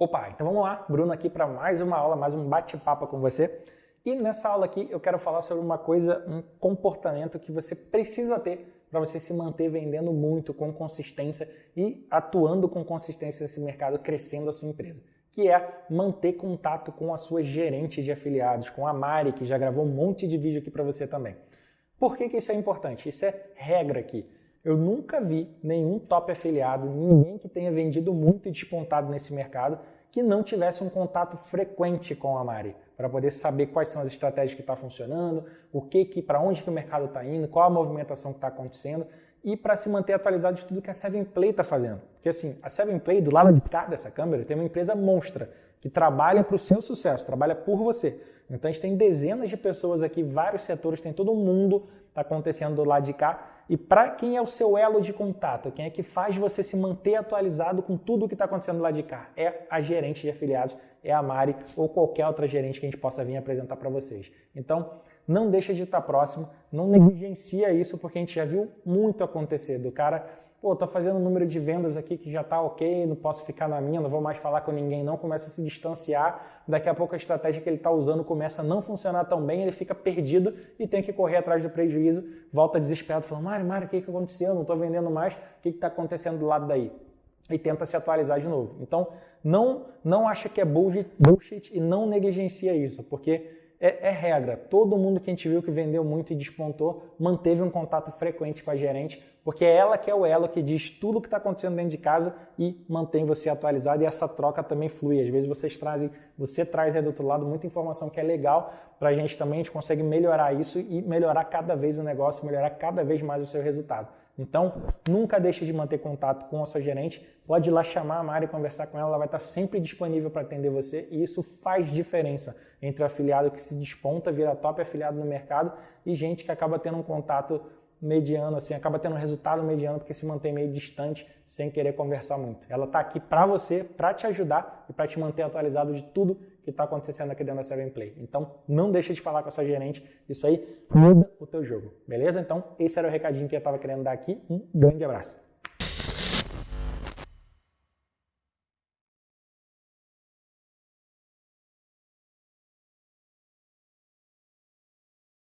Opa, então vamos lá, Bruno aqui para mais uma aula, mais um bate-papo com você. E nessa aula aqui eu quero falar sobre uma coisa, um comportamento que você precisa ter para você se manter vendendo muito com consistência e atuando com consistência nesse mercado, crescendo a sua empresa, que é manter contato com a sua gerente de afiliados, com a Mari, que já gravou um monte de vídeo aqui para você também. Por que, que isso é importante? Isso é regra aqui. Eu nunca vi nenhum top afiliado, ninguém que tenha vendido muito e despontado nesse mercado, que não tivesse um contato frequente com a Mari, para poder saber quais são as estratégias que estão tá funcionando, o que, que para onde que o mercado está indo, qual a movimentação que está acontecendo e para se manter atualizado de tudo que a Seven Play está fazendo. Porque assim, a Seven Play, do lado de cá dessa câmera, tem uma empresa monstra que trabalha para o seu sucesso, trabalha por você. Então a gente tem dezenas de pessoas aqui, vários setores, tem todo mundo está acontecendo do lado de cá. E para quem é o seu elo de contato, quem é que faz você se manter atualizado com tudo o que está acontecendo do lado de cá? É a gerente de afiliados, é a Mari ou qualquer outra gerente que a gente possa vir apresentar para vocês. Então, não deixa de estar próximo, não negligencia isso, porque a gente já viu muito acontecer do cara pô, tô fazendo um número de vendas aqui que já tá ok, não posso ficar na minha, não vou mais falar com ninguém não, começa a se distanciar, daqui a pouco a estratégia que ele está usando começa a não funcionar tão bem, ele fica perdido e tem que correr atrás do prejuízo, volta desesperado, falando, Mário, Mário, o que, que aconteceu? Não estou vendendo mais, o que está acontecendo do lado daí? E tenta se atualizar de novo. Então, não, não acha que é bullshit, bullshit e não negligencia isso, porque é, é, regra. Todo mundo que a gente viu que vendeu muito e despontou manteve um contato frequente com a gerente, porque é ela que é o elo que diz tudo o que está acontecendo dentro de casa e mantém você atualizado e essa troca também flui. Às vezes vocês trazem, você traz aí do outro lado muita informação que é legal para a gente também, a gente consegue melhorar isso e melhorar cada vez o negócio, melhorar cada vez mais o seu resultado. Então, nunca deixe de manter contato com a sua gerente. Pode ir lá chamar a Mari e conversar com ela, ela vai estar sempre disponível para atender você e isso faz diferença entre o afiliado que se desponta, vira top afiliado no mercado e gente que acaba tendo um contato mediano, assim, acaba tendo um resultado mediano porque se mantém meio distante sem querer conversar muito. Ela está aqui para você, para te ajudar e para te manter atualizado de tudo que está acontecendo aqui dentro da Seven Play. Então, não deixa de falar com a sua gerente, isso aí muda o teu jogo, beleza? Então, esse era o recadinho que eu estava querendo dar aqui. Um grande abraço.